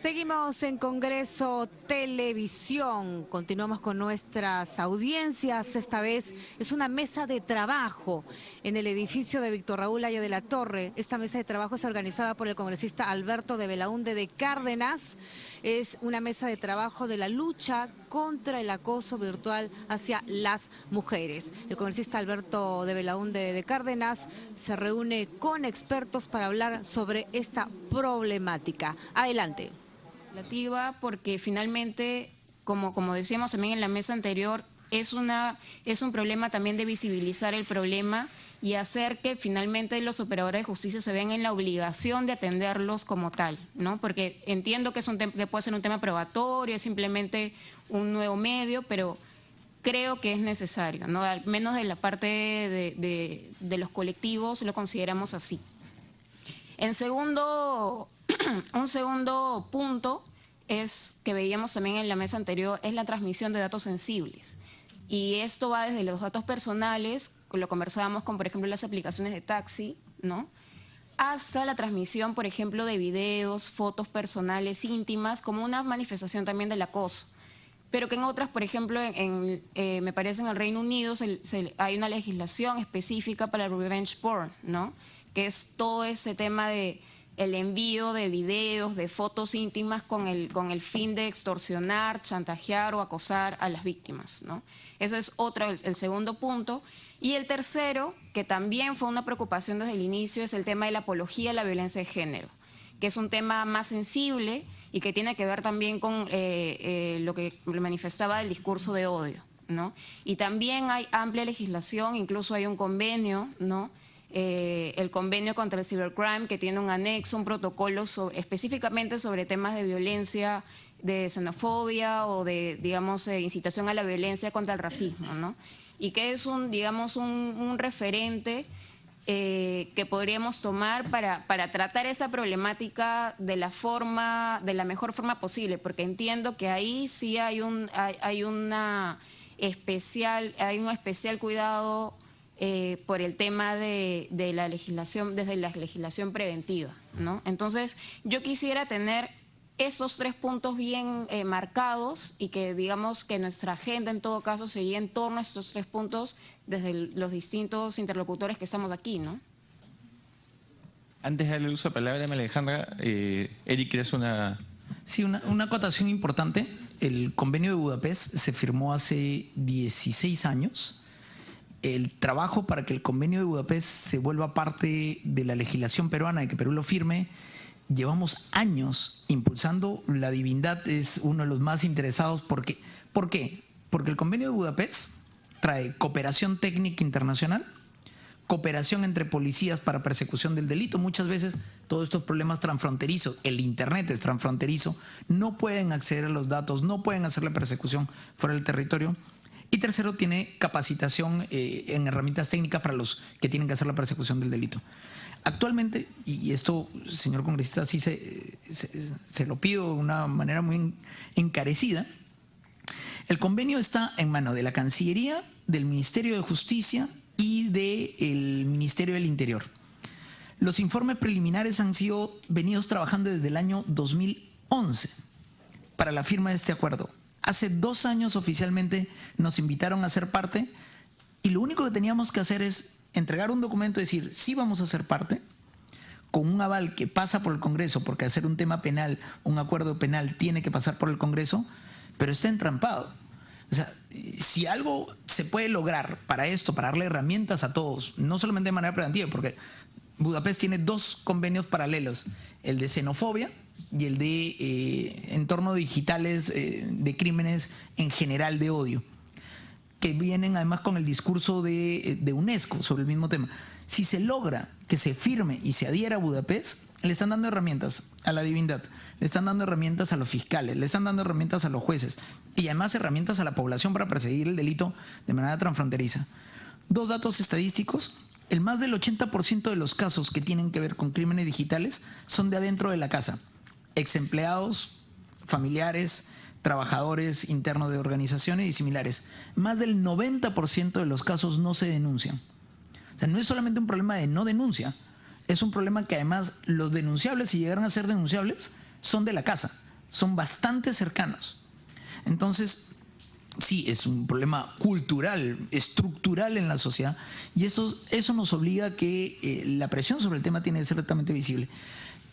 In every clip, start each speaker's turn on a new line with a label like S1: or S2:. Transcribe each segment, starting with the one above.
S1: Seguimos en Congreso Televisión. Continuamos con nuestras audiencias. Esta vez es una mesa de trabajo en el edificio de Víctor Raúl Aya de la Torre. Esta mesa de trabajo es organizada por el congresista Alberto de Belaunde de Cárdenas. Es una mesa de trabajo de la lucha contra el acoso virtual hacia las mujeres. El congresista Alberto de Belaunde de Cárdenas se reúne con expertos para hablar sobre esta problemática. Adelante
S2: porque finalmente, como, como decíamos también en la mesa anterior, es, una, es un problema también de visibilizar el problema y hacer que finalmente los operadores de justicia se vean en la obligación de atenderlos como tal, ¿no? Porque entiendo que, es un que puede ser un tema probatorio, es simplemente un nuevo medio, pero creo que es necesario, ¿no? Al menos de la parte de, de los colectivos lo consideramos así. En segundo, un segundo punto es que veíamos también en la mesa anterior, es la transmisión de datos sensibles. Y esto va desde los datos personales, lo conversábamos con, por ejemplo, las aplicaciones de taxi, ¿no? hasta la transmisión, por ejemplo, de videos, fotos personales íntimas, como una manifestación también del acoso. Pero que en otras, por ejemplo, en, eh, me parece en el Reino Unido hay una legislación específica para el revenge porn, ¿no? que es todo ese tema de el envío de videos, de fotos íntimas con el, con el fin de extorsionar, chantajear o acosar a las víctimas. ¿no? Ese es otro, el, segundo punto. Y el tercero, que también fue una preocupación desde el inicio, es el tema de la apología a la violencia de género, que es un tema más sensible y que tiene que ver también con eh, eh, lo que manifestaba el discurso de odio. ¿no? Y también hay amplia legislación, incluso hay un convenio ¿no? Eh, el convenio contra el cybercrime que tiene un anexo, un protocolo específicamente sobre temas de violencia, de xenofobia o de, digamos, eh, incitación a la violencia contra el racismo, ¿no? Y que es un, digamos, un, referente eh, que podríamos tomar para, para tratar esa problemática de la forma, de la mejor forma posible, porque entiendo que ahí sí hay un, hay una especial, hay un especial cuidado eh, por el tema de, la legislación, desde la legislación preventiva. ¿no? Entonces, yo quisiera tener esos tres puntos bien eh, marcados y que digamos que nuestra agenda en todo caso seguía en torno a estos tres puntos desde los distintos interlocutores que estamos aquí, ¿no?
S3: Antes de darle uso a la palabra a Alejandra, eh, Eric, ¿quieres una...?
S4: Sí, una, una acotación importante. El convenio de Budapest se firmó hace 16 años el trabajo para que el convenio de Budapest se vuelva parte de la legislación peruana y que Perú lo firme, llevamos años impulsando. La divindad es uno de los más interesados. Porque, ¿Por qué? Porque el convenio de Budapest trae cooperación técnica internacional, cooperación entre policías para persecución del delito. Muchas veces todos estos problemas transfronterizos, el Internet es transfronterizo, no pueden acceder a los datos, no pueden hacer la persecución fuera del territorio. Y tercero, tiene capacitación eh, en herramientas técnicas para los que tienen que hacer la persecución del delito. Actualmente, y esto, señor congresista, sí se, se, lo pido de una manera muy encarecida, el convenio está en mano de la Cancillería, del Ministerio de Justicia y del Ministerio del Interior. Los informes preliminares han sido venidos trabajando desde el año 2011 para la firma de este acuerdo. Hace dos años oficialmente nos invitaron a ser parte y lo único que teníamos que hacer es entregar un documento y decir, sí vamos a ser parte, con un aval que pasa por el Congreso, porque hacer un tema penal, un acuerdo penal, tiene que pasar por el Congreso, pero está entrampado. O sea, si algo se puede lograr para esto, para darle herramientas a todos, no solamente de manera preventiva, porque Budapest tiene dos convenios paralelos, el de xenofobia y el de eh, entornos digitales eh, de crímenes en general de odio, que vienen además con el discurso de, eh, de, UNESCO sobre el mismo tema. Si se logra que se firme y se adhiera a Budapest, le están dando herramientas a la divindad, le están dando herramientas a los fiscales, le están dando herramientas a los jueces y además herramientas a la población para perseguir el delito de manera transfronteriza. Dos datos estadísticos. El más del 80% de los casos que tienen que ver con crímenes digitales son de adentro de la casa ex empleados, familiares, trabajadores internos de organizaciones y similares. Más del 90% de los casos no se denuncian. O sea, no es solamente un problema de no denuncia, es un problema que además los denunciables, si llegaran a ser denunciables, son de la casa, son bastante cercanos. Entonces, sí, es un problema cultural, estructural en la sociedad, y eso, eso nos obliga a que eh, la presión sobre el tema tiene que ser totalmente visible.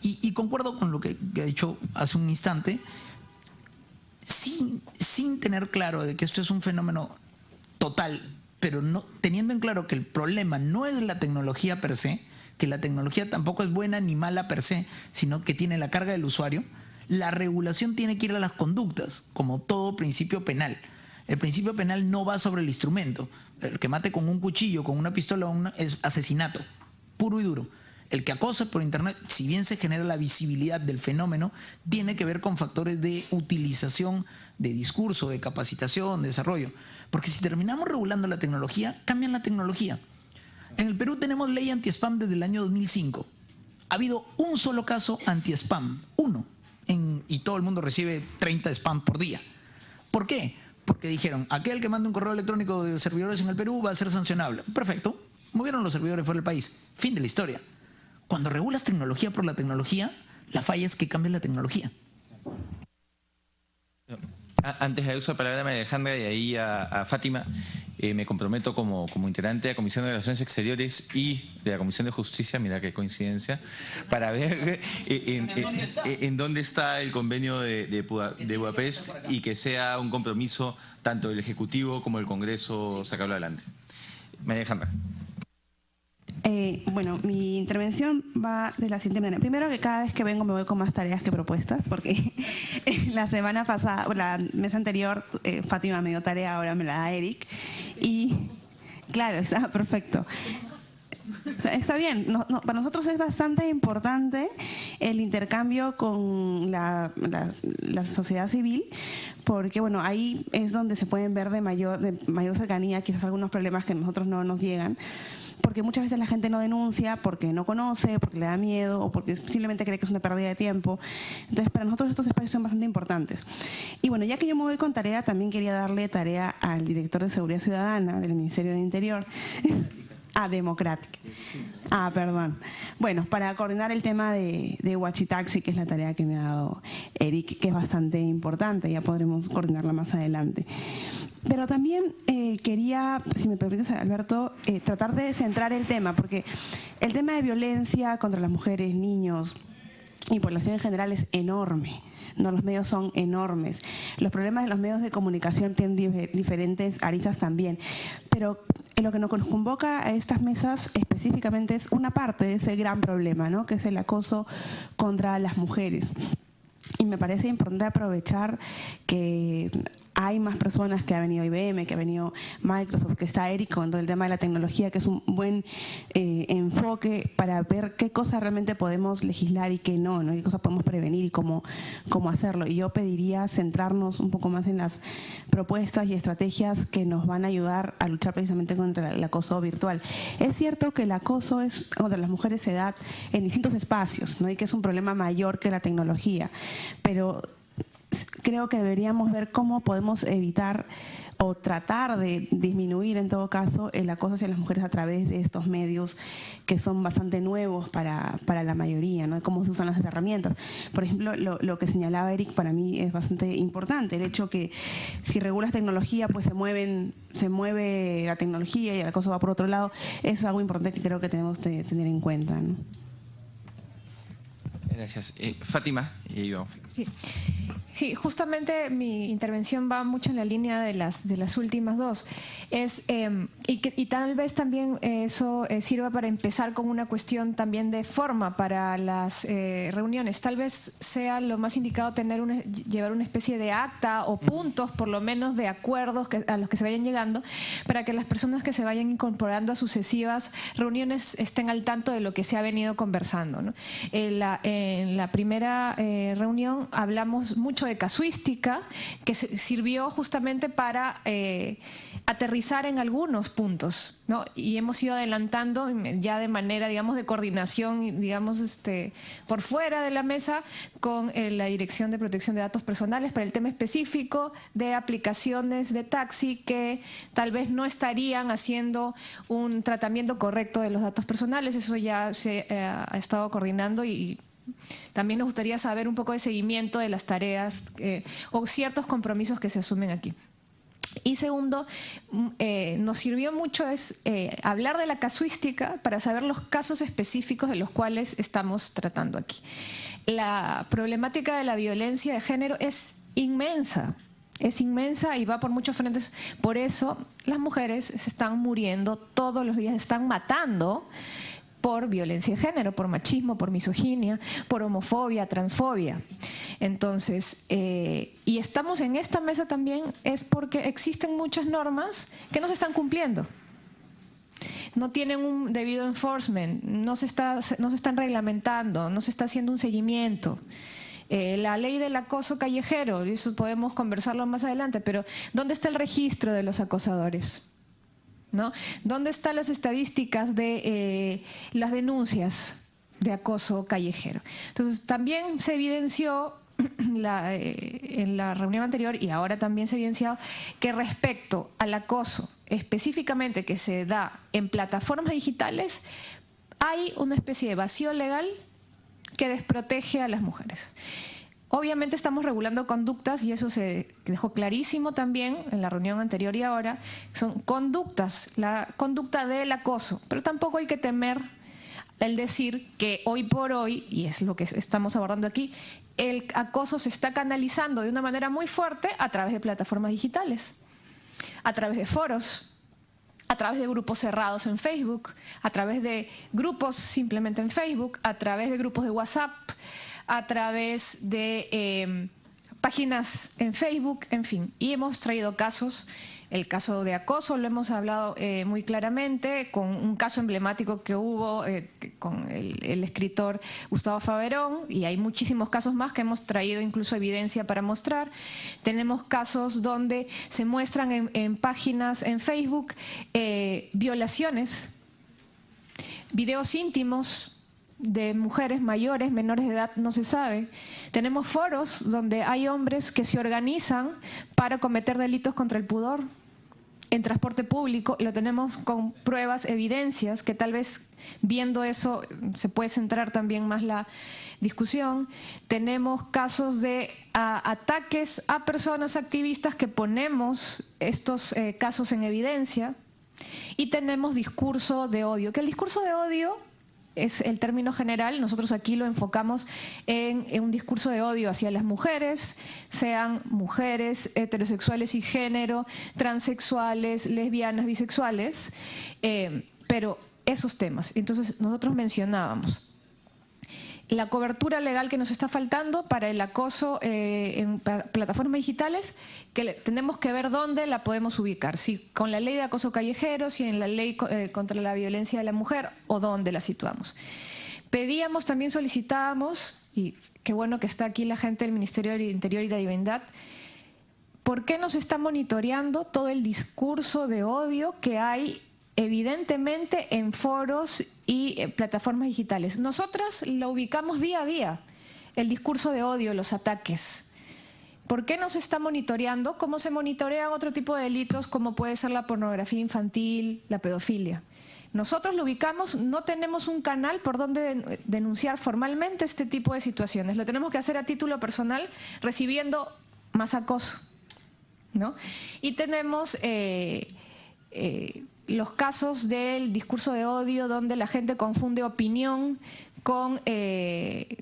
S4: Y, concuerdo con lo que, que, ha dicho hace un instante, sin, sin tener claro de que esto es un fenómeno total, pero no, teniendo en claro que el problema no es la tecnología per se, que la tecnología tampoco es buena ni mala per se, sino que tiene la carga del usuario, la regulación tiene que ir a las conductas, como todo principio penal. El principio penal no va sobre el instrumento. El que mate con un cuchillo, con una pistola, es asesinato, puro y duro. El que acosa por Internet, si bien se genera la visibilidad del fenómeno, tiene que ver con factores de utilización de discurso, de capacitación, de desarrollo. Porque si terminamos regulando la tecnología, cambian la tecnología. En el Perú tenemos ley anti-spam desde el año 2005. Ha habido un solo caso anti-spam, uno, y todo el mundo recibe 30 spam por día. ¿Por qué? Porque dijeron, aquel que manda un correo electrónico de servidores en el Perú va a ser sancionable. Perfecto, movieron los servidores fuera del país. Fin de la historia. Cuando regulas tecnología por la tecnología, la falla es que cambies la tecnología.
S3: Antes de uso la palabra de Alejandra y ahí a, Fátima, eh, me comprometo como, como, integrante de la Comisión de Relaciones Exteriores y de la Comisión de Justicia, mira qué coincidencia, para ver eh, en, dónde está el convenio de, de, Budapest y que sea un compromiso tanto del Ejecutivo como del Congreso sacarlo adelante. María Alejandra.
S5: Eh, bueno, mi intervención va de la siguiente manera. Primero que cada vez que vengo me voy con más tareas que propuestas, porque la semana pasada, la mes anterior, eh, Fátima me dio tarea, ahora me la da Eric. Y claro, está perfecto. está bien, para nosotros es bastante importante el intercambio con la, la, sociedad civil, porque bueno, ahí es donde se pueden ver de mayor, de mayor cercanía quizás algunos problemas que a nosotros no nos llegan porque muchas veces la gente no denuncia porque no conoce, porque le da miedo o porque simplemente cree que es una pérdida de tiempo. Entonces, para nosotros estos espacios son bastante importantes. Y bueno, ya que yo me voy con tarea, también quería darle tarea al director de Seguridad Ciudadana del Ministerio del Interior. a Democratic. Ah, perdón. Bueno, para coordinar el tema de, de Huachitaxi, que es la tarea que me ha dado Eric, que es bastante importante, ya podremos coordinarla más adelante. Pero también eh, quería, si me permites, Alberto, eh, tratar de centrar el tema, porque el tema de violencia contra las mujeres, niños y población en general es enorme. No, los medios son enormes. Los problemas de los medios de comunicación tienen diferentes aristas también. Pero lo que nos convoca a estas mesas específicamente es una parte de ese gran problema, ¿no? que es el acoso contra las mujeres. Y me parece importante aprovechar que hay más personas que ha venido IBM, que ha venido Microsoft, que está Eric con todo el tema de la tecnología, que es un buen eh, enfoque para ver qué cosas realmente podemos legislar y qué no, ¿no? qué cosas podemos prevenir y cómo, cómo hacerlo. Y yo pediría centrarnos un poco más en las propuestas y estrategias que nos van a ayudar a luchar precisamente contra el acoso virtual. Es cierto que el acoso es contra las mujeres se da en distintos espacios ¿no? y que es un problema mayor que la tecnología, pero creo que deberíamos ver cómo podemos evitar o tratar de disminuir en todo caso el acoso hacia las mujeres a través de estos medios que son bastante nuevos para, para la mayoría, ¿no? cómo se usan las herramientas. Por ejemplo, lo, lo, que señalaba Eric para mí es bastante importante, el hecho que si regulas tecnología, pues se mueven se mueve la tecnología y el acoso va por otro lado, es algo importante que creo que tenemos que tener en cuenta.
S3: Gracias. Eh, Fátima, y yo.
S6: Sí. Sí, justamente mi intervención va mucho en la línea de las, de las últimas dos. Es, em, y, y, tal vez también eso eh, sirva para empezar con una cuestión también de forma para las eh, reuniones. Tal vez sea lo más indicado tener una, llevar una especie de acta o puntos, por lo menos, de acuerdos que, a los que se vayan llegando, para que las personas que se vayan incorporando a sucesivas reuniones estén al tanto de lo que se ha venido conversando. En, la, en la primera eh, reunión hablamos mucho de casuística que sirvió justamente para eh, aterrizar en algunos puntos, ¿no? Y hemos ido adelantando ya de manera, digamos, de coordinación, digamos, este, por fuera de la mesa con eh, la Dirección de Protección de Datos Personales para el tema específico de aplicaciones de taxi que tal vez no estarían haciendo un tratamiento correcto de los datos personales. Eso ya se eh, ha estado coordinando y también nos gustaría saber un poco de seguimiento de las tareas eh, o ciertos compromisos que se asumen aquí. Y segundo, mm, eh, nos sirvió mucho es eh, hablar de la casuística para saber los casos específicos de los cuales estamos tratando aquí. La problemática de la violencia de género es inmensa, es inmensa y va por muchos frentes. Por eso las mujeres se están muriendo todos los días, se están matando por violencia de género, por machismo, por misoginia, por homofobia, transfobia. Entonces, eh, y estamos en esta mesa también es porque existen muchas normas que no se están cumpliendo. No tienen un debido enforcement, no se, está, no se están reglamentando, no se está haciendo un seguimiento. Eh, la ley del acoso callejero, eso podemos conversarlo más adelante, pero ¿dónde está el registro de los acosadores? ¿No? ¿Dónde están las estadísticas de eh, las denuncias de acoso callejero? Entonces, también se evidenció eh, en la reunión anterior y ahora también se ha evidenciado que respecto al acoso específicamente que se da en plataformas digitales, hay una especie de vacío legal que desprotege a las mujeres. Obviamente estamos regulando conductas y eso se dejó clarísimo también en la reunión anterior y ahora. Son conductas, la conducta del acoso, pero tampoco hay que temer el decir que hoy por hoy, y es lo que estamos abordando aquí, el acoso se está canalizando de una manera muy fuerte a través de plataformas digitales, a través de foros, a través de grupos cerrados en Facebook, a través de grupos simplemente en Facebook, a través de grupos de WhatsApp, a través de em, páginas en Facebook, en fin. Y hemos traído casos, el caso de acoso lo hemos hablado eh, muy claramente, con un caso emblemático que hubo eh, con el, escritor Gustavo Faverón, y hay muchísimos casos más que hemos traído incluso evidencia para mostrar. Tenemos casos donde se muestran en, páginas en Facebook eh, violaciones, videos íntimos, de mujeres mayores, menores de edad, no se sabe. Tenemos foros donde hay hombres que se organizan para cometer delitos contra el pudor. En transporte público lo tenemos con pruebas, evidencias, que tal vez viendo eso se puede centrar también más la discusión. Tenemos casos de ataques a personas activistas que ponemos estos eh, casos en evidencia. Y tenemos discurso de odio, que el discurso de odio es el término general, nosotros aquí lo enfocamos en, un discurso de odio hacia las mujeres, sean mujeres heterosexuales y género, transexuales, lesbianas, bisexuales, eh, pero esos temas. Entonces nosotros mencionábamos la cobertura legal que nos está faltando para el acoso eh, en plataformas digitales, que tenemos que ver dónde la podemos ubicar, si con la ley de acoso callejero, si en la ley eh, contra la violencia de la mujer o dónde la situamos. Pedíamos, también solicitábamos, y qué bueno que está aquí la gente del Ministerio del Interior y la Divindad, ¿por qué nos está monitoreando todo el discurso de odio que hay evidentemente en foros y eh, plataformas digitales. Nosotras lo ubicamos día a día, el discurso de odio, los ataques. ¿Por qué no se está monitoreando? ¿Cómo se monitorean otro tipo de delitos como puede ser la pornografía infantil, la pedofilia? Nosotros lo ubicamos, no tenemos un canal por donde denunciar formalmente este tipo de situaciones. Lo tenemos que hacer a título personal recibiendo más acoso. ¿no? Y tenemos... Eh, eh, los casos del discurso de odio donde la gente confunde opinión con, eh,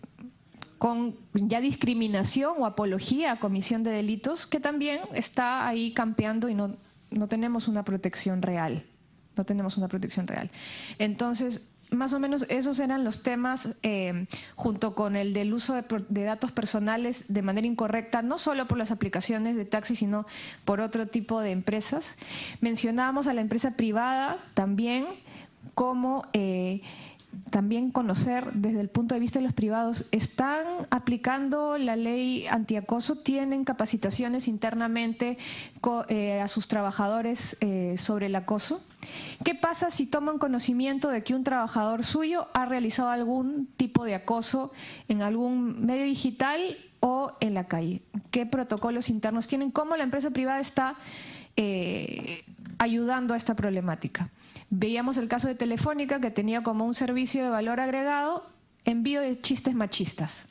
S6: ya discriminación o apología a comisión de delitos, que también está ahí campeando y no, no tenemos una protección real. No tenemos una protección real. Entonces, más o menos esos eran los temas eh, junto con el del uso de, datos personales de manera incorrecta, no solo por las aplicaciones de taxi, sino por otro tipo de empresas. Mencionábamos a la empresa privada también como... Eh, también conocer desde el punto de vista de los privados, ¿están aplicando la ley antiacoso? ¿Tienen capacitaciones internamente eh, a sus trabajadores eh, sobre el acoso? ¿Qué pasa si toman conocimiento de que un trabajador suyo ha realizado algún tipo de acoso en algún medio digital o en la calle? ¿Qué protocolos internos tienen? ¿Cómo la empresa privada está eh, ayudando a esta problemática? Veíamos el caso de Telefónica que tenía como un servicio de valor agregado envío de chistes machistas.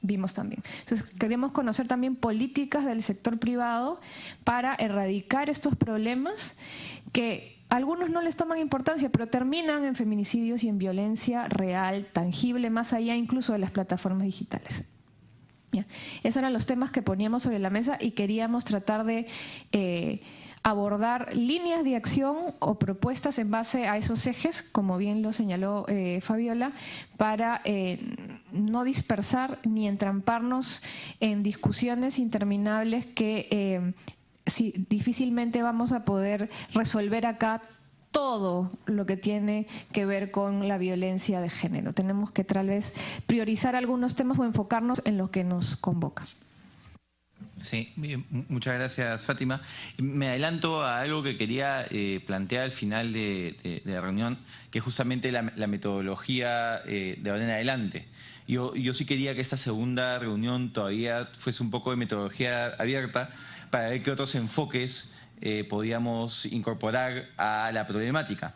S6: Vimos también. Entonces, queríamos conocer también políticas del sector privado para erradicar estos problemas que algunos no les toman importancia, pero terminan en feminicidios y en violencia real, tangible, más allá incluso de las plataformas digitales. Esos eran los temas que poníamos sobre la mesa y queríamos tratar de eh, abordar líneas de acción o propuestas en base a esos ejes, como bien lo señaló eh, Fabiola, para eh, no dispersar ni entramparnos en discusiones interminables que si, difícilmente vamos a poder resolver acá todo lo que tiene que ver con la violencia de género. Tenemos que tal vez priorizar algunos temas o enfocarnos en lo que nos convoca.
S3: Sí, muchas gracias Fátima. Me adelanto a algo que quería eh, plantear al final de, la reunión, que es justamente la, metodología eh, de ahora en adelante. Yo, yo sí quería que esta segunda reunión todavía fuese un poco de metodología abierta, para ver qué otros enfoques eh, podíamos incorporar a la problemática.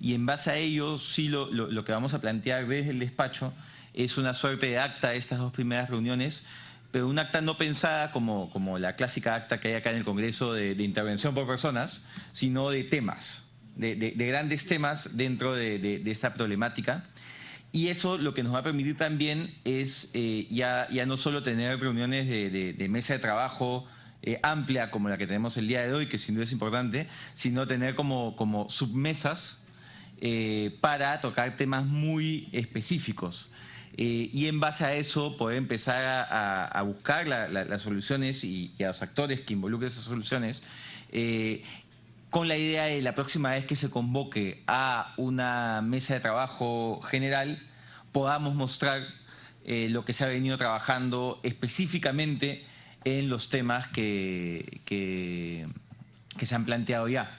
S3: Y en base a ello, sí lo, lo, que vamos a plantear desde el despacho es una suerte de acta de estas dos primeras reuniones, pero un acta no pensada como, como la clásica acta que hay acá en el Congreso de, intervención por personas, sino de temas, de, de, grandes temas dentro de, esta problemática. Y eso lo que nos va a permitir también es eh, ya, ya no solo tener reuniones de, mesa de trabajo, eh, amplia como la que tenemos el día de hoy, que sin duda es importante, sino tener como, como submesas eh, para tocar temas muy específicos. Eh, y en base a eso poder empezar a, buscar las soluciones y, a los actores que involucren esas soluciones con la idea de la próxima vez que se convoque a una mesa de trabajo general podamos mostrar lo que se ha venido trabajando específicamente en los temas que, que, se han planteado ya.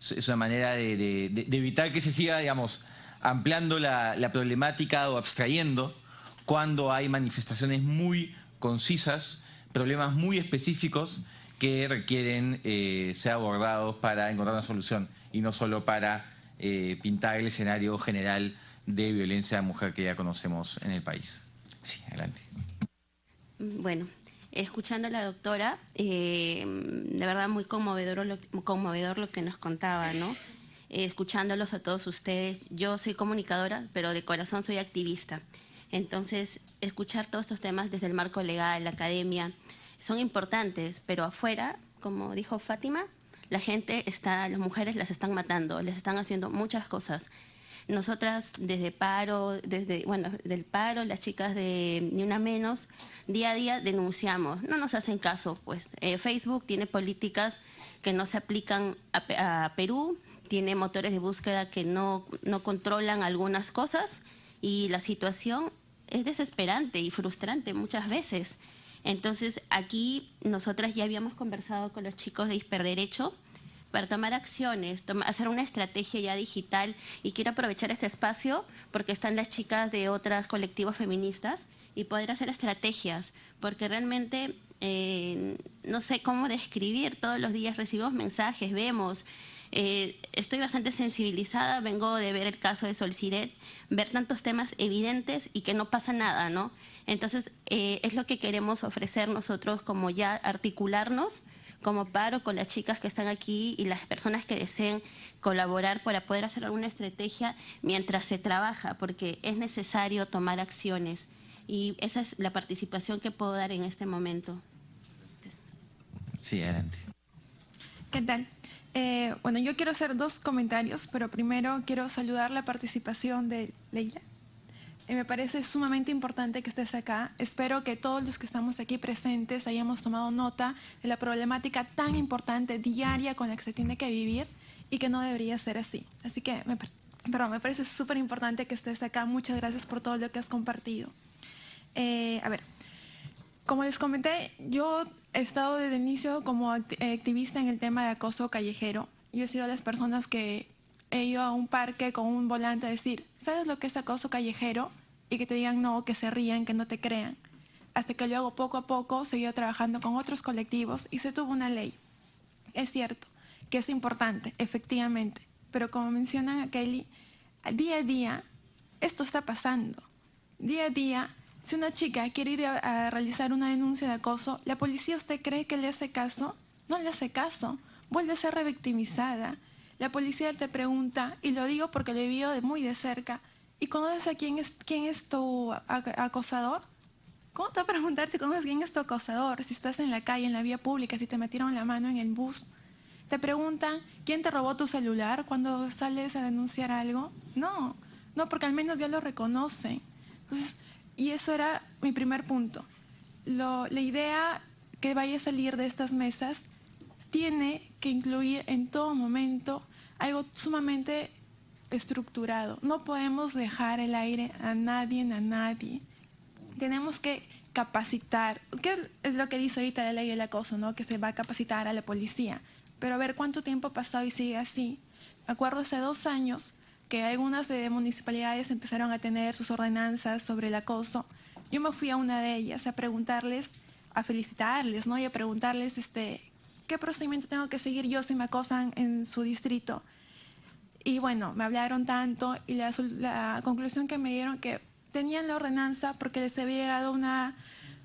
S3: Es una manera de, evitar que se siga, digamos, ampliando la, problemática o abstrayendo cuando hay manifestaciones muy concisas, problemas muy específicos que requieren eh, ser abordados para encontrar una solución y no solo para eh, pintar el escenario general de violencia de mujer que ya conocemos en el país. Sí, adelante.
S7: Bueno, escuchando a la doctora, eh, de verdad muy conmovedor lo, conmovedor lo que nos contaba, ¿no? Eh, escuchándolos a todos ustedes. Yo soy comunicadora, pero de corazón soy activista. Entonces, escuchar todos estos temas desde el marco legal, la academia, son importantes, pero afuera, como dijo Fátima, la gente está, las mujeres las están matando, les están haciendo muchas cosas. Nosotras desde paro, desde, bueno, del paro, las chicas de Ni Una Menos, día a día denunciamos. No nos hacen caso, pues. Eh, Facebook tiene políticas que no se aplican a, Perú, tiene motores de búsqueda que no, no controlan algunas cosas y la situación es desesperante y frustrante muchas veces. Entonces, aquí nosotras ya habíamos conversado con los chicos de Hisperderecho para tomar acciones, hacer una estrategia ya digital y quiero aprovechar este espacio porque están las chicas de otros colectivos feministas y poder hacer estrategias, porque realmente eh, no sé cómo describir, todos los días recibimos mensajes, vemos, eh, estoy bastante sensibilizada, vengo de ver el caso de Sol Siret, ver tantos temas evidentes y que no pasa nada, ¿no? Entonces, eh, es lo que queremos ofrecer nosotros como ya articularnos como paro con las chicas que están aquí y las personas que deseen colaborar para poder hacer alguna estrategia mientras se trabaja, porque es necesario tomar acciones. Y esa es la participación que puedo dar en este momento.
S3: Sí, adelante.
S8: ¿Qué tal? Eh, bueno, yo quiero hacer dos comentarios, pero primero quiero saludar la participación de Leila. Eh, me parece sumamente importante que estés acá. Espero que todos los que estamos aquí presentes hayamos tomado nota de la problemática tan importante diaria con la que se tiene que vivir y que no debería ser así. Así que pero me parece súper importante que estés acá. Muchas gracias por todo lo que has compartido. Eh, a ver, como les comenté, yo he estado desde el inicio como activista en el tema de acoso callejero. Yo he sido de las personas que he ido a un parque con un volante a decir, ¿sabes lo que es acoso callejero? Y que te digan no, que se rían, que no te crean. Hasta que luego poco a poco seguí trabajando con otros colectivos y se tuvo una ley. Es cierto que es importante, efectivamente, pero como menciona Kelly, día a día esto está pasando. Día a día, si una chica quiere ir a, realizar una denuncia de acoso, ¿la policía usted cree que le hace caso? No le hace caso. Vuelve a ser revictimizada. La policía te pregunta, y lo digo porque lo he vivido de muy de cerca, ¿y conoces a quién es, quién es tu acosador? ¿Cómo te va a preguntar si conoces quién es tu acosador? Si estás en la calle, en la vía pública, si te metieron la mano en el bus. Te preguntan, ¿quién te robó tu celular cuando sales a denunciar algo? No, no, porque al menos ya lo reconocen. Y eso era mi primer punto. la idea que vaya a salir de estas mesas tiene que incluir en todo momento algo sumamente estructurado. No podemos dejar el aire a nadie, a nadie. Tenemos que capacitar. ¿Qué es lo que dice ahorita la ley del acoso? ¿no? Que se va a capacitar a la policía. Pero a ver cuánto tiempo ha pasado y sigue así. Me acuerdo hace dos años que algunas municipalidades empezaron a tener sus ordenanzas sobre el acoso. Yo me fui a una de ellas a preguntarles, a felicitarles, ¿no? Y a preguntarles este, qué procedimiento tengo que seguir yo si me acosan en su distrito. Y bueno, me hablaron tanto y la, la conclusión que me dieron que tenían la ordenanza porque les había llegado una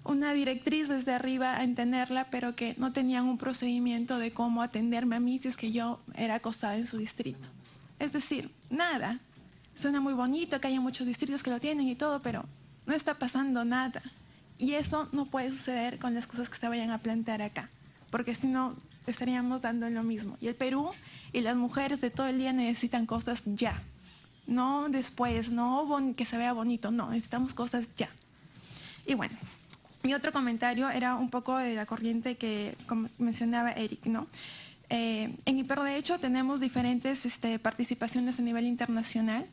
S8: una directriz desde arriba a entenderla, pero que no tenían un procedimiento de cómo atenderme a mí si es que yo era acosada en su distrito. Es decir, nada. Suena muy bonito que haya muchos distritos que lo tienen y todo, pero no está pasando nada. Y eso no puede suceder con las cosas que se vayan a plantear acá, porque si no estaríamos dando lo mismo. Y el Perú y las mujeres de todo el día necesitan cosas ya. No después, no que se vea bonito, no, necesitamos cosas ya. Y bueno, mi otro comentario era un poco de la corriente que mencionaba Eric, ¿no? Eh, en IPER, de hecho, tenemos diferentes este, participaciones a nivel internacional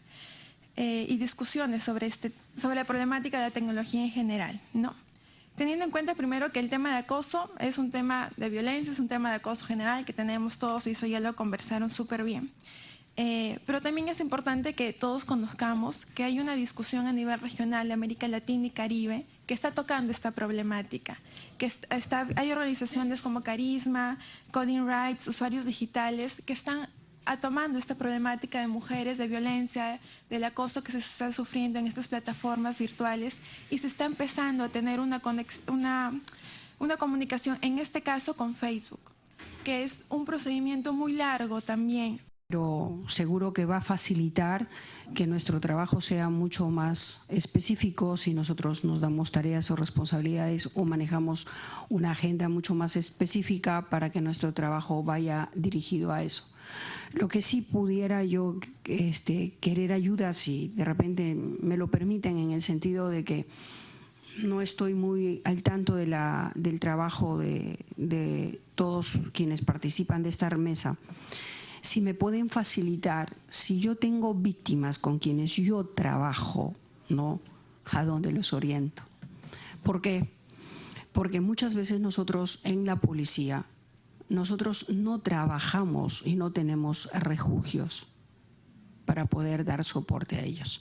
S8: eh, y discusiones sobre, este, sobre la problemática de la tecnología en general, ¿no? Teniendo en cuenta primero que el tema de acoso es un tema de violencia, es un tema de acoso general que tenemos todos y eso ya lo conversaron súper bien. Eh, pero también es importante que todos conozcamos que hay una discusión a nivel regional de América Latina y Caribe que está tocando esta problemática, que está, hay organizaciones como Carisma, Coding Rights, usuarios digitales, que están tomando esta problemática de mujeres, de violencia, del acoso que se está sufriendo en estas plataformas virtuales y se está empezando a tener una, una, una comunicación, en este caso con Facebook, que es un procedimiento muy largo también,
S9: pero seguro que va a facilitar que nuestro trabajo sea mucho más específico si nosotros nos damos tareas o responsabilidades o manejamos una agenda mucho más específica para que nuestro trabajo vaya dirigido a eso. Lo que sí pudiera yo este, querer ayuda, si de repente me lo permiten, en el sentido de que no estoy muy al tanto de la, del trabajo de, de todos quienes participan de esta mesa si me pueden facilitar, si yo tengo víctimas con quienes yo trabajo, ¿no? ¿A dónde los oriento? ¿Por qué? Porque muchas veces nosotros en la policía, nosotros no trabajamos y no tenemos refugios para poder dar soporte a ellos.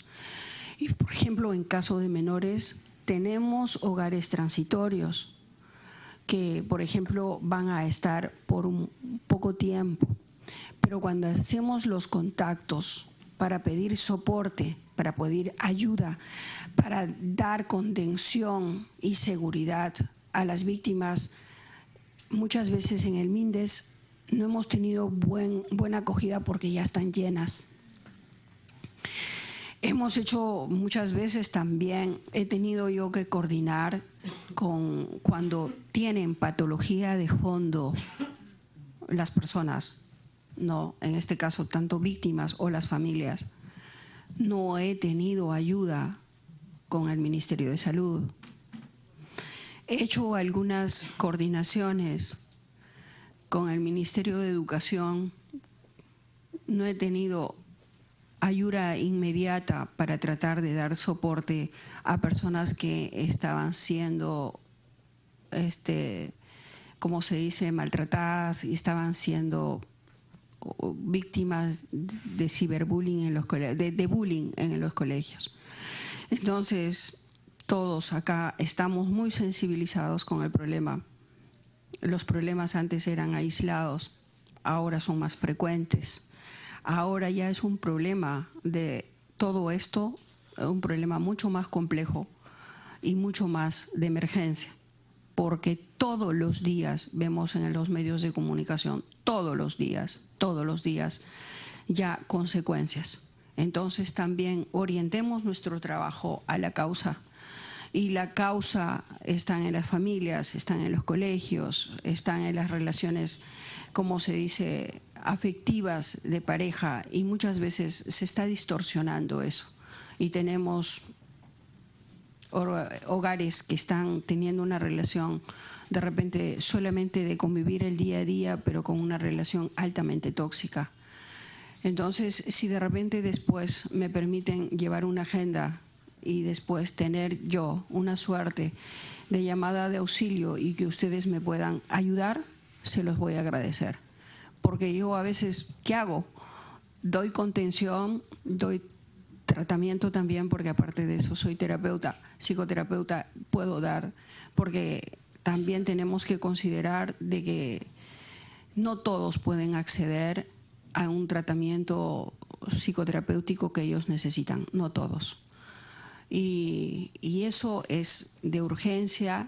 S9: Y por ejemplo, en caso de menores, tenemos hogares transitorios que, por ejemplo, van a estar por un poco tiempo pero cuando hacemos los contactos para pedir soporte, para pedir ayuda, para dar contención y seguridad a las víctimas, muchas veces en el MINDES no hemos tenido buen, buena acogida porque ya están llenas. Hemos hecho muchas veces también, he tenido yo que coordinar con cuando tienen patología de fondo las personas, no, en este caso tanto víctimas o las familias, no he tenido ayuda con el Ministerio de Salud. He hecho algunas coordinaciones con el Ministerio de Educación. No he tenido ayuda inmediata para tratar de dar soporte a personas que estaban siendo, este, como se dice, maltratadas y estaban siendo víctimas de ciberbullying en los de, de bullying en los colegios. Entonces, todos acá estamos muy sensibilizados con el problema. Los problemas antes eran aislados, ahora son más frecuentes. Ahora ya es un problema de todo esto, un problema mucho más complejo y mucho más de emergencia, porque todos los días vemos en los medios de comunicación, todos los días, todos los días, ya consecuencias. Entonces también orientemos nuestro trabajo a la causa. Y la causa está en las familias, están en los colegios, están en las relaciones, como se dice, afectivas de pareja y muchas veces se está distorsionando eso. Y tenemos hogares que están teniendo una relación de repente solamente de convivir el día a día, pero con una relación altamente tóxica. Entonces, si de repente después me permiten llevar una agenda y después tener yo una suerte de llamada de auxilio y que ustedes me puedan ayudar, se los voy a agradecer. Porque yo a veces, ¿qué hago? Doy contención, doy tratamiento también, porque aparte de eso soy terapeuta, psicoterapeuta, puedo dar, porque también tenemos que considerar de que no todos pueden acceder a un tratamiento psicoterapéutico que ellos necesitan, no todos. Y, eso es de urgencia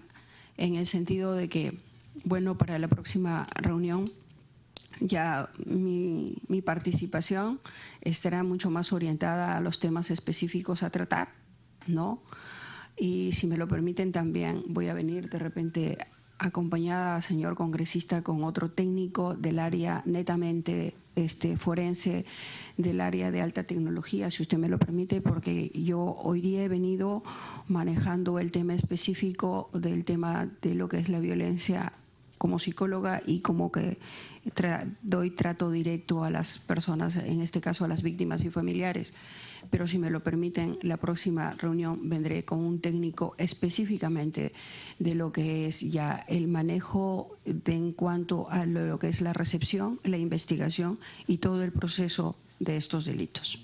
S9: en el sentido de que, bueno, para la próxima reunión ya mi, participación estará mucho más orientada a los temas específicos a tratar, ¿no? Y si me lo permiten también voy a venir de repente acompañada, señor congresista, con otro técnico del área netamente este, forense, del área de alta tecnología, si usted me lo permite, porque yo hoy día he venido manejando el tema específico del tema de lo que es la violencia como psicóloga y como que doy trato directo a las personas, en este caso a las víctimas y familiares pero si me lo permiten, la próxima reunión vendré con un técnico específicamente de lo que es ya el manejo de, en cuanto a lo que es la recepción, la investigación y todo el proceso de estos delitos.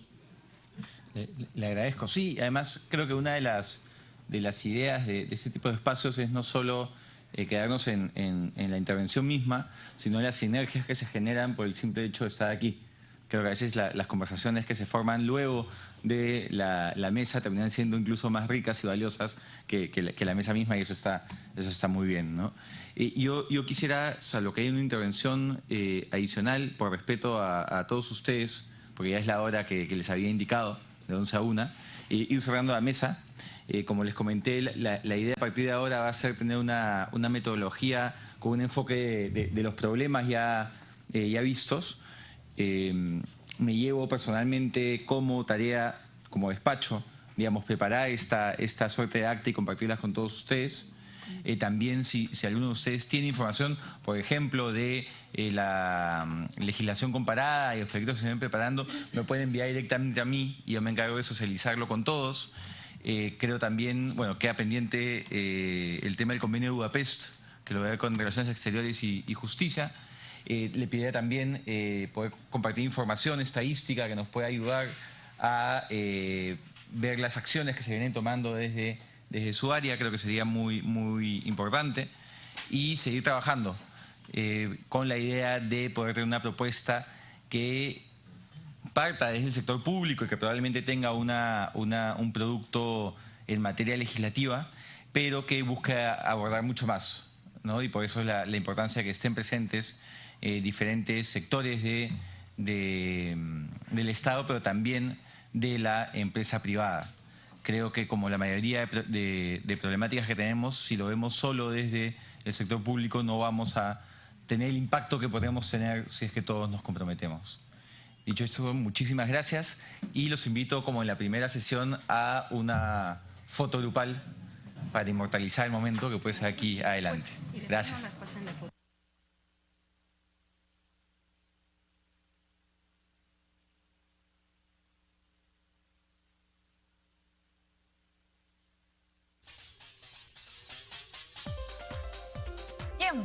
S3: Le, agradezco. Sí, además creo que una de las, de las ideas de, este tipo de espacios es no solo eh, quedarnos en, en la intervención misma, sino las sinergias que se generan por el simple hecho de estar aquí creo que a veces las conversaciones que se forman luego de la, mesa terminan siendo incluso más ricas y valiosas que, la, mesa misma y eso está, eso está muy bien. ¿no? yo, yo quisiera, salvo que hay una intervención eh, adicional, por respeto a, todos ustedes, porque ya es la hora que, les había indicado, de 11 a 1, ir cerrando la mesa. Eh, como les comenté, la, idea a partir de ahora va a ser tener una, metodología con un enfoque de, los problemas ya, eh, ya vistos, Em, me llevo personalmente como tarea, como despacho, digamos, preparar esta, esta suerte de acta y compartirlas con todos ustedes. Eh, también si, alguno de ustedes tiene información, por ejemplo, de eh, la mm, legislación comparada y los proyectos que se ven preparando, me pueden enviar directamente a mí y yo me encargo de socializarlo con todos. Eh, creo también, bueno, queda pendiente el tema del convenio de Budapest, que lo voy con Relaciones Exteriores y Justicia. Eh, le pediría también eh, poder compartir información estadística que nos pueda ayudar a eh, ver las acciones que se vienen tomando desde, desde su área, creo que sería muy, muy importante, y seguir trabajando con la idea de poder tener una propuesta que parta desde el sector público y que probablemente tenga una, un producto en materia legislativa, pero que busque abordar mucho más. ¿no? Y por eso es la, la importancia que estén presentes eh, diferentes sectores de, mm, del Estado, pero también de la empresa privada. Creo que como la mayoría de, problemáticas que tenemos, si lo vemos solo desde el sector público, no vamos a tener el impacto que podemos tener si es que todos nos comprometemos. Dicho esto, muchísimas gracias y los invito, como en la primera sesión, a una foto grupal para inmortalizar el momento que puede ser aquí adelante. Gracias.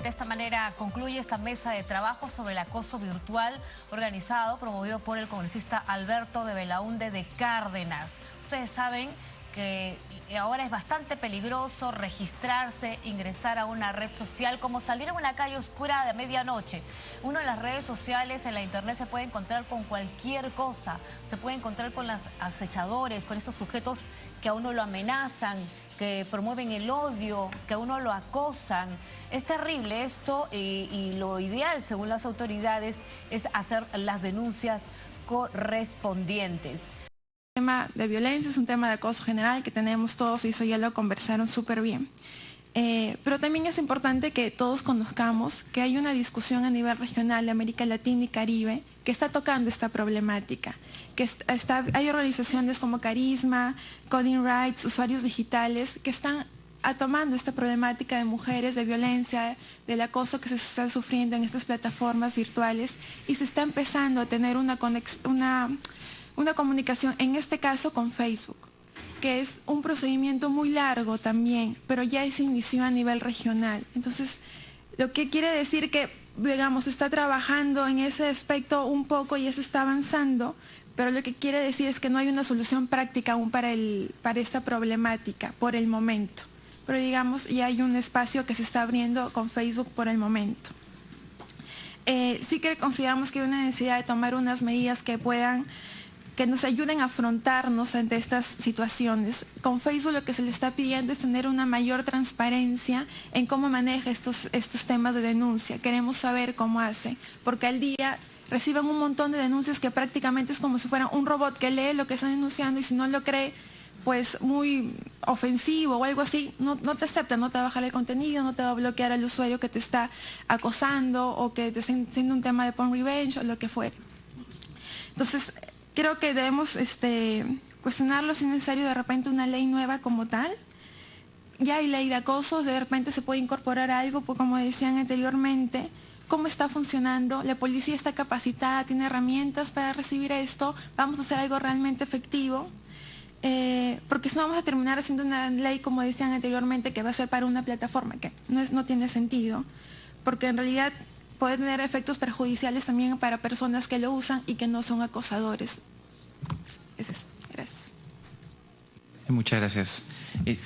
S10: De esta manera concluye esta mesa de trabajo sobre el acoso virtual organizado, promovido por el congresista Alberto de Belaunde de Cárdenas. Ustedes saben que ahora es bastante peligroso registrarse, ingresar a una red social, como salir a una calle oscura de medianoche. Uno en las redes sociales, en la internet, se puede encontrar con cualquier cosa. Se puede encontrar con los acechadores, con estos sujetos que a uno lo amenazan, que promueven el odio, que a uno lo acosan. Es terrible esto y, lo ideal, según las autoridades, es hacer las denuncias correspondientes
S8: tema de violencia, es un tema de acoso general que tenemos todos y eso ya lo conversaron súper bien. Eh, pero también es importante que todos conozcamos que hay una discusión a nivel regional de América Latina y Caribe que está tocando esta problemática, que está, hay organizaciones como Carisma, Coding Rights, usuarios digitales, que están tomando esta problemática de mujeres, de violencia, del acoso que se está sufriendo en estas plataformas virtuales y se está empezando a tener una, una una comunicación, en este caso con Facebook, que es un procedimiento muy largo también, pero ya se inició a nivel regional. Entonces, lo que quiere decir que, digamos, está trabajando en ese aspecto un poco y se está avanzando, pero lo que quiere decir es que no hay una solución práctica aún para, el, para esta problemática por el momento. Pero digamos, ya hay un espacio que se está abriendo con Facebook por el momento. Eh, sí que consideramos que hay una necesidad de tomar unas medidas que puedan que nos ayuden a afrontarnos ante estas situaciones. Con Facebook lo que se le está pidiendo es tener una mayor transparencia en cómo maneja estos, estos temas de denuncia. Queremos saber cómo hace, porque al día reciben un montón de denuncias que prácticamente es como si fuera un robot que lee lo que están denunciando y si no lo cree, pues muy ofensivo o algo así, no, te acepta, no te va a bajar el contenido, no te va a bloquear al usuario que te está acosando o que te está haciendo un tema de porn revenge o lo que fuere. Entonces, creo que debemos este, cuestionarlo si es necesario de repente una ley nueva como tal. Ya hay ley de acosos, de repente se puede incorporar algo, pues como decían anteriormente, cómo está funcionando, la policía está capacitada, tiene herramientas para recibir esto, vamos a hacer algo realmente efectivo, eh, porque si no vamos a terminar haciendo una ley, como decían anteriormente, que va a ser para una plataforma, que no, es, no tiene sentido, porque en realidad puede tener efectos perjudiciales también para personas que lo usan y que no son acosadores. Es eso. Gracias.
S3: Muchas gracias. Eh,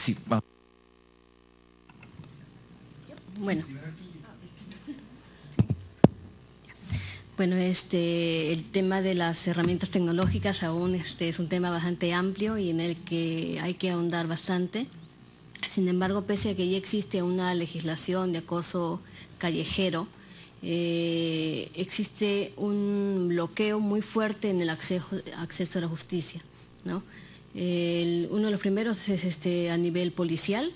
S11: bueno. Bueno, este, el tema de las herramientas tecnológicas aún este, es un tema bastante amplio y en el que hay que ahondar bastante. Sin embargo, pese a que ya existe una legislación de acoso callejero, eh, existe un bloqueo muy fuerte en el acceso, acceso a la justicia. uno de los primeros es este, a nivel policial,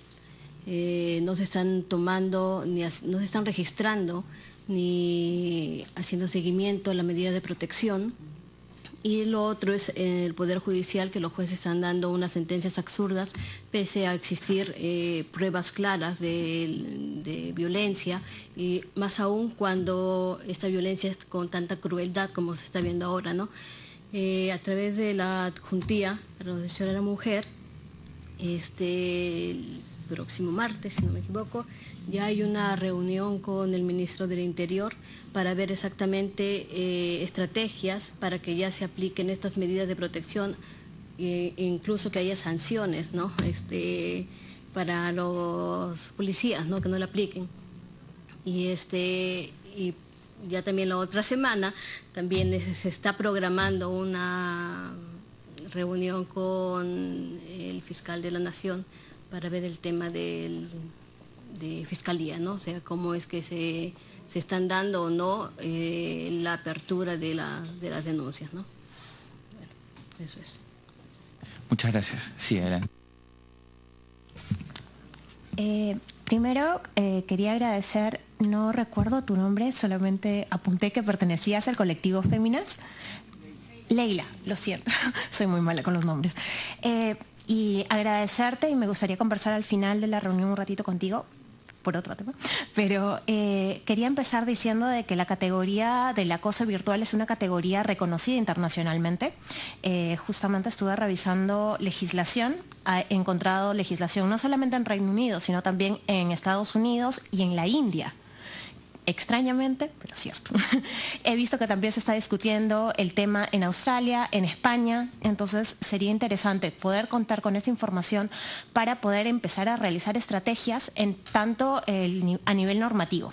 S11: eh, no se están tomando, ni no se están registrando ni haciendo seguimiento a la medida de protección y lo otro es el Poder Judicial, que los jueces están dando unas sentencias absurdas, pese a existir eh, pruebas claras de, violencia, y más aún cuando esta violencia es con tanta crueldad como se está viendo ahora. ¿no? Eh, a través de la adjuntía la protección de la mujer, este, el próximo martes, si no me equivoco, ya hay una reunión con el ministro del Interior para ver exactamente eh, estrategias para que ya se apliquen estas medidas de protección e incluso que haya sanciones ¿no? este, para los policías ¿no? que no la apliquen. Y, este, y ya también la otra semana también se está programando una reunión con el fiscal de la Nación para ver el tema del de fiscalía, ¿no? O sea, cómo es que se, están dando o no eh, la apertura de, la, de, las denuncias, ¿no? Bueno, eso es.
S3: Muchas gracias. Sí, adelante.
S12: Eh, primero, eh, quería agradecer, no recuerdo tu nombre, solamente apunté que pertenecías al colectivo Féminas. Leila, lo siento, soy muy mala con los nombres. y agradecerte y me gustaría conversar al final de la reunión un ratito contigo por otro tema, pero eh, quería empezar diciendo de que la categoría del acoso virtual es una categoría reconocida internacionalmente. Eh, justamente estuve revisando legislación, he encontrado legislación no solamente en Reino Unido, sino también en Estados Unidos y en la India. Extrañamente, pero cierto. He visto que también se está discutiendo el tema en Australia, en España, entonces sería interesante poder contar con esa información para poder empezar a realizar estrategias en tanto a nivel normativo.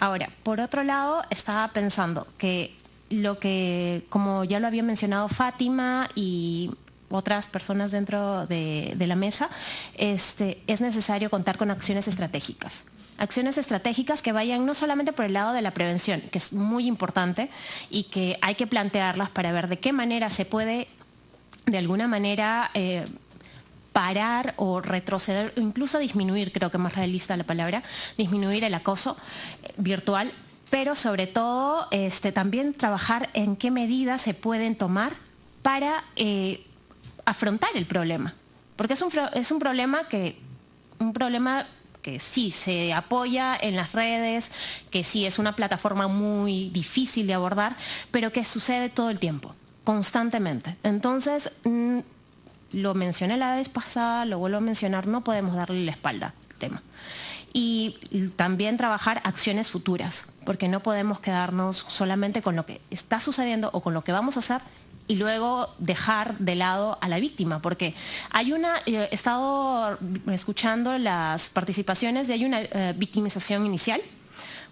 S12: Ahora, por otro lado, estaba pensando que lo que, como ya lo había mencionado Fátima y otras personas dentro de, la mesa, este, es necesario contar con acciones estratégicas acciones estratégicas que vayan no solamente por el lado de la prevención, que es muy importante y que hay que plantearlas para ver de qué manera se puede, de alguna manera, eh, parar o retroceder, incluso disminuir, creo que más realista la palabra, disminuir el acoso eh, virtual, pero sobre todo este, también trabajar en qué medidas se pueden tomar para eh, afrontar el problema. Porque es un, es un problema que, un problema que sí se apoya en las redes, que sí es una plataforma muy difícil de abordar, pero que sucede todo el tiempo, constantemente. Entonces, mm, lo mencioné la vez pasada, lo vuelvo a mencionar, no podemos darle la espalda al tema. Y también trabajar acciones futuras, porque no podemos quedarnos solamente con lo que está sucediendo o con lo que vamos a hacer y luego dejar de lado a la víctima, porque hay una, eh, he estado escuchando las participaciones y hay una eh, victimización inicial,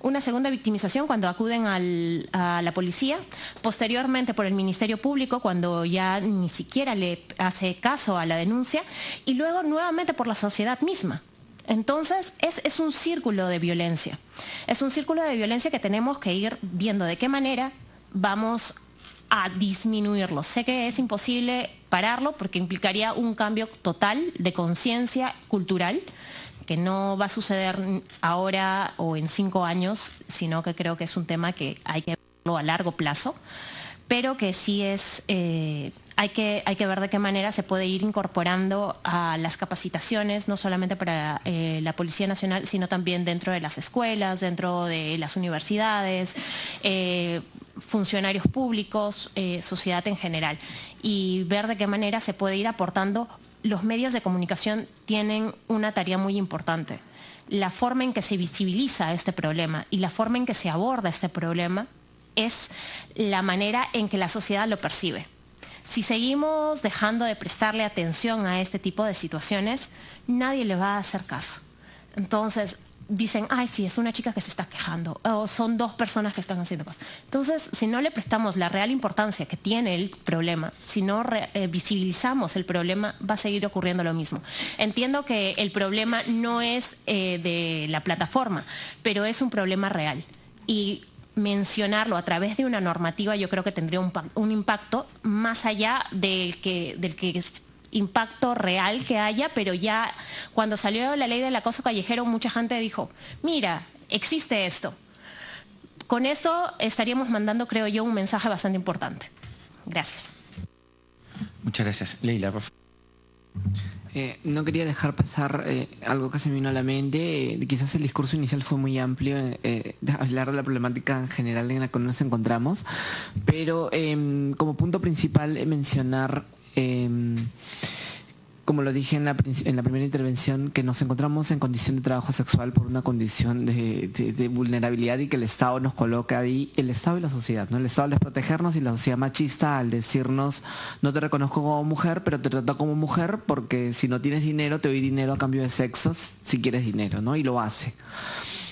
S12: una segunda victimización cuando acuden a la policía, posteriormente por el Ministerio Público cuando ya ni siquiera le hace caso a la denuncia. Y luego nuevamente por la sociedad misma. Entonces es, es un círculo de violencia, es un círculo de violencia que tenemos que ir viendo de qué manera vamos a disminuirlo. Sé que es imposible pararlo porque implicaría un cambio total de conciencia cultural que no va a suceder ahora o en cinco años, sino que creo que es un tema que hay que verlo a largo plazo, pero que sí es, eh, hay, que, ver de qué manera se puede ir incorporando a las capacitaciones, no solamente para eh, la Policía Nacional, sino también dentro de las escuelas, dentro de las universidades, eh, funcionarios públicos, eh, sociedad en general, y ver de qué manera se puede ir aportando. Los medios de comunicación tienen una tarea muy importante. La forma en que se visibiliza este problema y la forma en que se aborda este problema es la manera en que la sociedad lo percibe. Si seguimos dejando de prestarle atención a este tipo de situaciones, nadie le va a hacer caso. Entonces, dicen, ay, sí, es una chica que se está quejando, o son dos personas que están haciendo cosas. Entonces, si no le prestamos la real importancia que tiene el problema, si no eh, visibilizamos el problema, va a seguir ocurriendo lo mismo. Entiendo que el problema no es eh, de la plataforma, pero es un problema real. Y mencionarlo a través de una normativa yo creo que tendría un, impacto más allá del que, del que impacto real que haya, pero ya cuando salió la ley del acoso callejero mucha gente dijo, mira, existe esto. Con esto estaríamos mandando, creo yo, un mensaje bastante importante. Gracias.
S3: Muchas gracias. Leila.
S13: Eh, no quería dejar pasar eh, algo que se me vino a la mente. Eh, quizás el discurso inicial fue muy amplio, hablar de la problemática en general en la que nos encontramos, pero em, como punto principal mencionar Em, como lo dije en la, primera intervención, que nos encontramos en condición de trabajo sexual por una condición de, vulnerabilidad y que el Estado nos coloca ahí, el Estado y la sociedad, ¿no? El Estado al protegernos y la sociedad machista al decirnos, no te reconozco como mujer, pero te trato como mujer porque si no tienes dinero, te doy dinero a cambio de sexos si quieres dinero, ¿no? Y lo hace.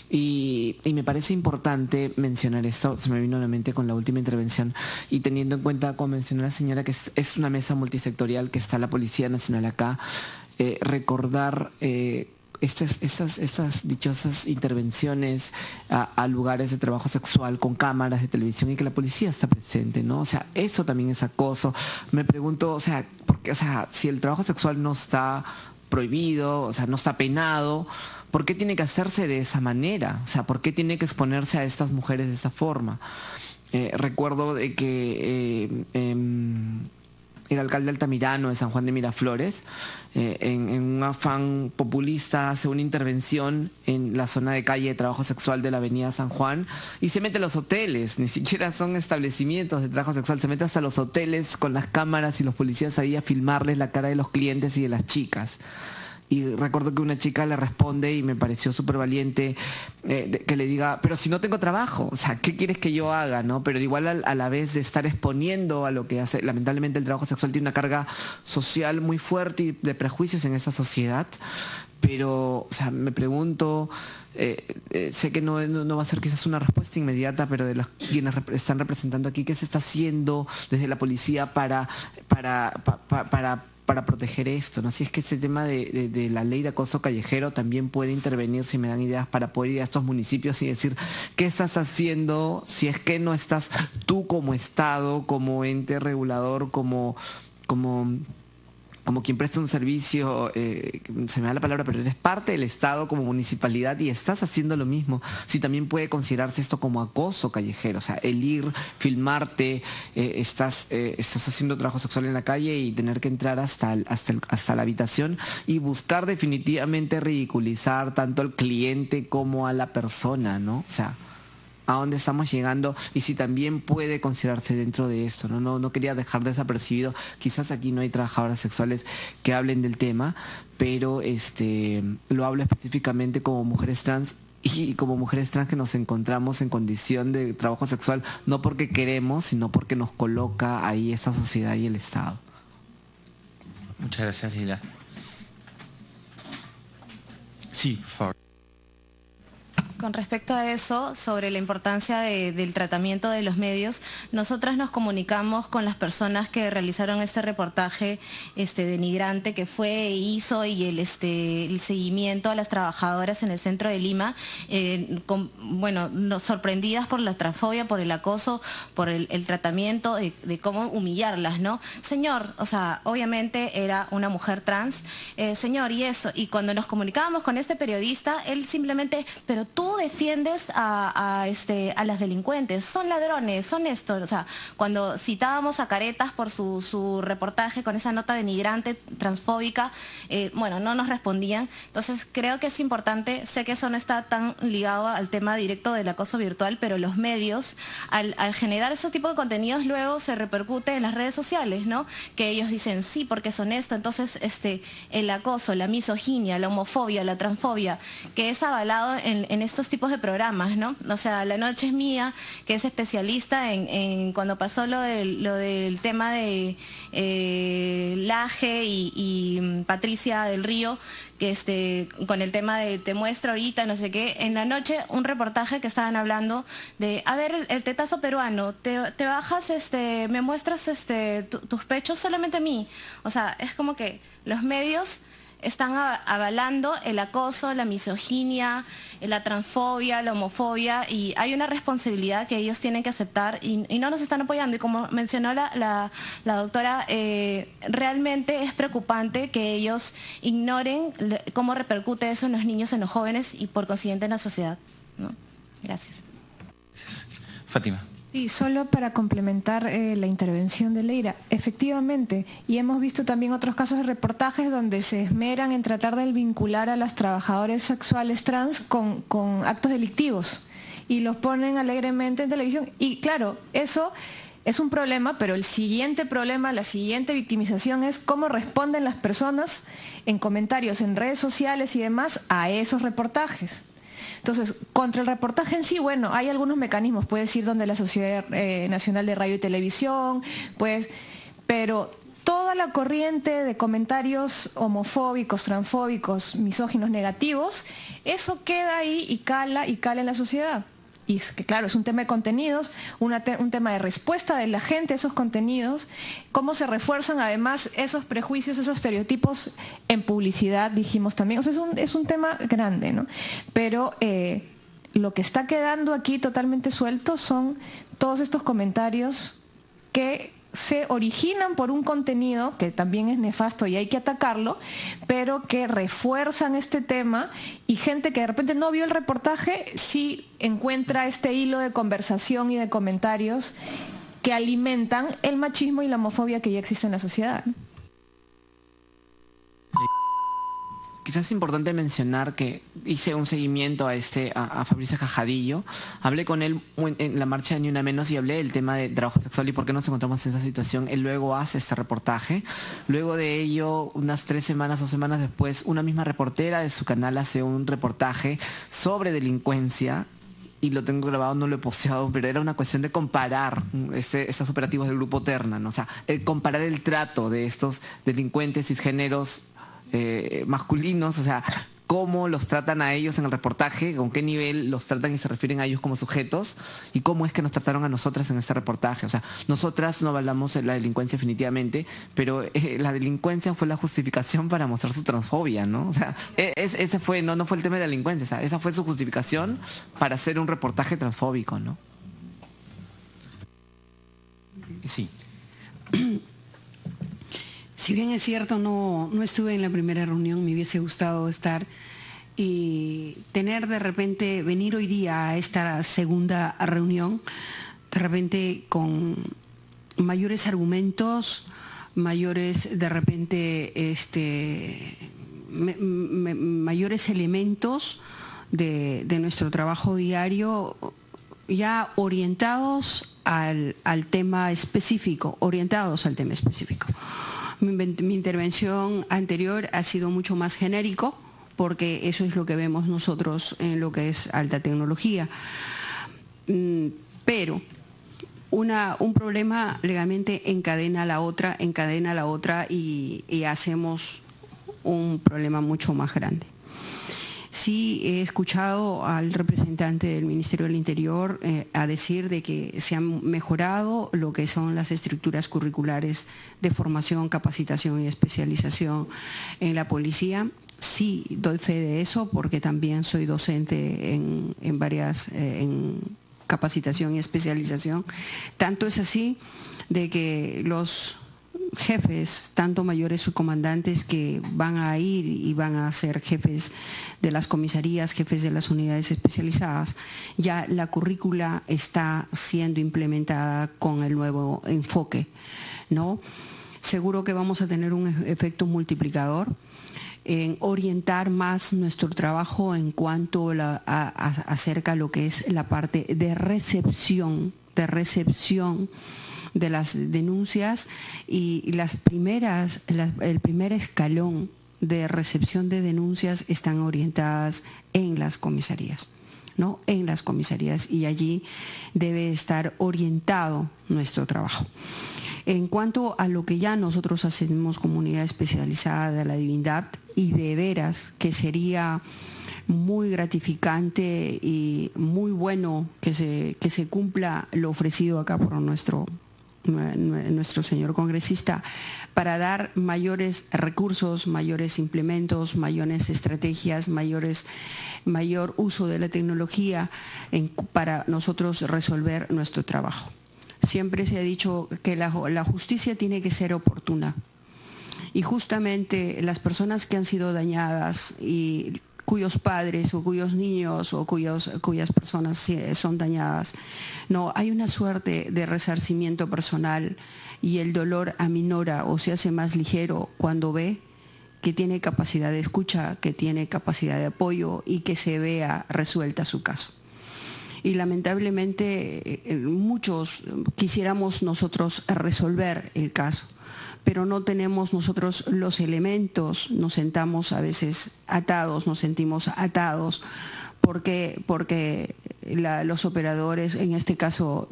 S13: Y, me parece importante mencionar esto, se me vino a la mente con la última intervención, y teniendo en cuenta, como mencionó la señora, que es, una mesa multisectorial, que está la Policía Nacional acá, eh, recordar... Eh, estas, estas, estas, dichosas intervenciones a, lugares de trabajo sexual con cámaras de televisión y que la policía está presente, ¿no? O sea, eso también es acoso. Me pregunto, o sea, porque, o sea, si el trabajo sexual no está prohibido, o sea, no está penado, ¿Por qué tiene que hacerse de esa manera? O sea, ¿por qué tiene que exponerse a estas mujeres de esa forma? Eh, recuerdo de que eh, em, el alcalde Altamirano de San Juan de Miraflores, eh, en, en, un afán populista, hace una intervención en la zona de calle de trabajo sexual de la avenida San Juan y se mete a los hoteles, ni siquiera son establecimientos de trabajo sexual, se mete hasta los hoteles con las cámaras y los policías ahí a filmarles la cara de los clientes y de las chicas y recuerdo que una chica le responde y me pareció súper valiente eh, que le diga, pero si no tengo trabajo, o sea, ¿qué quieres que yo haga? ¿no? Pero igual a, la vez de estar exponiendo a lo que hace, lamentablemente el trabajo sexual tiene una carga social muy fuerte y de prejuicios en esa sociedad, pero, o sea, me pregunto, eh, eh, sé que no, no, va a ser quizás una respuesta inmediata, pero de los quienes están representando aquí, ¿qué se está haciendo desde la policía para, para, para para proteger esto, ¿no? Si es que ese tema de, la ley de acoso callejero también puede intervenir, si me dan ideas, para poder ir a estos municipios y decir, ¿qué estás haciendo si es que no estás tú como Estado, como ente regulador, como, como como quien presta un servicio, eh, se me da la palabra, pero eres parte del Estado como municipalidad y estás haciendo lo mismo. Si también puede considerarse esto como acoso callejero, o sea, el ir, filmarte, eh, estás, eh, estás haciendo trabajo sexual en la calle y tener que entrar hasta, hasta, hasta la habitación y buscar definitivamente ridiculizar tanto al cliente como a la persona, ¿no? O sea, a dónde estamos llegando y si también puede considerarse dentro de esto. No, no, no quería dejar desapercibido, quizás aquí no hay trabajadoras sexuales que hablen del tema, pero este, lo hablo específicamente como mujeres trans y como mujeres trans que nos encontramos en condición de trabajo sexual, no porque queremos, sino porque nos coloca ahí esta sociedad y el Estado.
S3: Muchas gracias, Lila. Sí, por favor.
S14: Con respecto a eso, sobre la importancia del tratamiento de los medios, nosotras nos comunicamos con las personas que realizaron este reportaje este, denigrante que fue e hizo y el, este, el seguimiento a las trabajadoras en el centro de Lima, eh, bueno, sorprendidas por la transfobia, por el acoso, por el, tratamiento de, cómo humillarlas, ¿no? Señor, o sea, obviamente era una mujer trans, eh, señor, y eso, y cuando nos comunicábamos con este periodista, él simplemente, pero tú defiendes a, este, a las delincuentes, son ladrones, son esto. O sea, cuando citábamos a Caretas por su, reportaje con esa nota denigrante, transfóbica, eh, bueno, no nos respondían. Entonces creo que es importante, sé que eso no está tan ligado al tema directo del acoso virtual, pero los medios, al, generar ese tipo de contenidos, luego se repercute en las redes sociales, ¿no? Que ellos dicen, sí, porque son esto. Entonces, este, el acoso, la misoginia, la homofobia, la transfobia, que es avalado en, en estos tipos de programas, ¿no? O sea, La Noche es Mía, que es especialista en, cuando pasó lo del, lo del tema de eh, Laje y, mm, Patricia del Río, que este, con el tema de te muestro ahorita, no sé qué, en la noche un reportaje que estaban hablando de, a ver, el, tetazo peruano, te, bajas, este, me muestras este, tus pechos solamente a mí. O sea, es como que los medios están avalando el acoso, la misoginia, la transfobia, la homofobia y hay una responsabilidad que ellos tienen que aceptar y, no nos están apoyando. Y como mencionó la, doctora, eh, realmente es preocupante que ellos ignoren cómo repercute eso en los niños, en los jóvenes y por consiguiente en la sociedad. Gracias.
S3: Fátima.
S6: Sí, solo para complementar eh, la intervención de Leira, efectivamente, y hemos visto también otros casos de reportajes donde se esmeran en tratar de vincular a las trabajadoras sexuales trans con, actos delictivos y los ponen alegremente en televisión. Y claro, eso es un problema, pero el siguiente problema, la siguiente victimización es cómo responden las personas en comentarios en redes sociales y demás a esos reportajes. Entonces, contra el reportaje en sí, bueno, hay algunos mecanismos, puede ir donde la Sociedad eh, Nacional de Radio y Televisión, pues, pero toda la corriente de comentarios homofóbicos, transfóbicos, misóginos, negativos, eso queda ahí y cala y cala en la sociedad y que claro, es un tema de contenidos, un tema de respuesta de la gente a esos contenidos, cómo se refuerzan además esos prejuicios, esos estereotipos en publicidad, dijimos también. O sea, es un, es un tema grande, ¿no? Pero eh, lo que está quedando aquí totalmente suelto son todos estos comentarios que se originan por un contenido que también es nefasto y hay que atacarlo, pero que refuerzan este tema y gente que de repente no vio el reportaje sí encuentra este hilo de conversación y de comentarios que alimentan el machismo y la homofobia que ya existe en la sociedad.
S13: Quizás es importante mencionar que hice un seguimiento a este a, Fabricio Cajadillo. Hablé con él en la marcha de Ni Una Menos y hablé del tema de trabajo sexual y por qué nos encontramos en esa situación. Él luego hace este reportaje. Luego de ello, unas tres semanas o semanas después, una misma reportera de su canal hace un reportaje sobre delincuencia y lo tengo grabado, no lo he posteado, pero era una cuestión de comparar este, estos operativos del grupo Terna, o sea, comparar el trato de estos delincuentes cisgéneros eh, masculinos, o sea, cómo los tratan a ellos en el reportaje, con qué nivel los tratan y se refieren a ellos como sujetos, y cómo es que nos trataron a nosotras en este reportaje. O sea, nosotras no hablamos de la delincuencia definitivamente, pero eh, la delincuencia fue la justificación para mostrar su transfobia, ¿no? O sea, e, ese fue, no, no fue el tema de la delincuencia, esa fue su justificación para hacer un reportaje transfóbico, ¿no?
S4: Sí.
S9: Si bien es cierto, no, no estuve en la primera reunión, me hubiese gustado estar y tener de repente, venir hoy día a esta segunda reunión, de repente con mayores argumentos, mayores de repente este, mayores elementos de, de, nuestro trabajo diario ya orientados al, al tema específico, orientados al tema específico. Mi, intervención anterior ha sido mucho más genérico porque eso es lo que vemos nosotros en lo que es alta tecnología. Mm, pero un problema legalmente encadena la otra, encadena la otra y hacemos un problema mucho más grande. Sí he escuchado al representante del Ministerio del Interior eh, a decir de que se han mejorado lo que son las estructuras curriculares de formación, capacitación y especialización en la policía. Sí, doy fe de eso porque también soy docente en, varias, eh, en capacitación y especialización. Tanto es así de que los jefes, tanto mayores subcomandantes que van a ir y van a ser jefes de las comisarías, jefes de las unidades especializadas, ya la currícula está siendo implementada con el nuevo enfoque. ¿no? Seguro que vamos a tener un efecto multiplicador en orientar más nuestro trabajo en cuanto a, acerca lo que es la parte de recepción, de recepción de las denuncias y las primeras, el primer escalón de recepción de denuncias están orientadas en las comisarías. ¿no? en las comisarías y allí debe estar orientado nuestro trabajo. En cuanto a lo que ya nosotros hacemos comunidad especializada de la divindad y de veras que sería muy gratificante y muy bueno que se, que se cumpla lo ofrecido acá por nuestro nuestro señor congresista, para dar mayores recursos, mayores implementos, mayores estrategias, mayores, mayor uso de la tecnología para nosotros resolver nuestro trabajo. Siempre se ha dicho que la, la justicia tiene que ser oportuna. Y justamente las personas que han sido dañadas y cuyos padres o cuyos niños o cuyas personas son dañadas. No, hay una suerte de resarcimiento personal y el dolor aminora o se hace más ligero cuando ve que tiene capacidad de escucha, que tiene capacidad de apoyo y que se vea resuelta su caso. Y lamentablemente eh, muchos quisiéramos nosotros resolver el caso pero no tenemos nosotros los elementos, nos sentamos a veces atados, nos sentimos atados, porque, porque los operadores, en este caso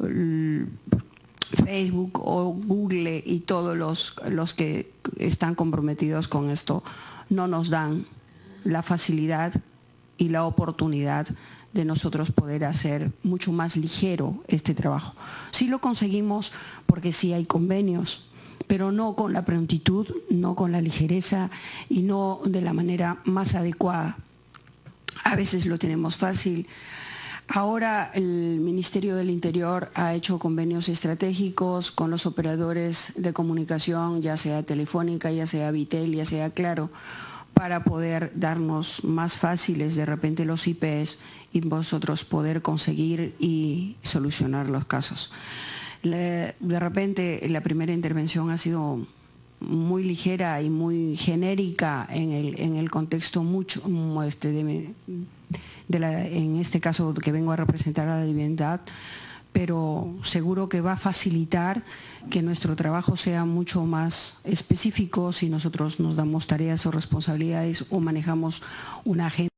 S9: Facebook o Google y todos los, los que están comprometidos con esto, no nos dan la facilidad y la oportunidad de nosotros poder hacer mucho más ligero este trabajo. Sí lo conseguimos porque sí hay convenios, pero no con la prontitud, no con la ligereza y no de la manera más adecuada. A veces lo tenemos fácil. Ahora el Ministerio del Interior ha hecho convenios estratégicos con los operadores de comunicación, ya sea Telefónica, ya sea Vitel, ya sea Claro, para poder darnos más fáciles de repente los IPs y vosotros poder conseguir y solucionar los casos de repente la primera intervención ha sido muy ligera y muy genérica en el, en el contexto mucho este, de, de la, en este caso que vengo a representar a la divinidad, pero seguro que va a facilitar que nuestro trabajo sea mucho más específico si nosotros nos damos tareas o responsabilidades o manejamos una agenda.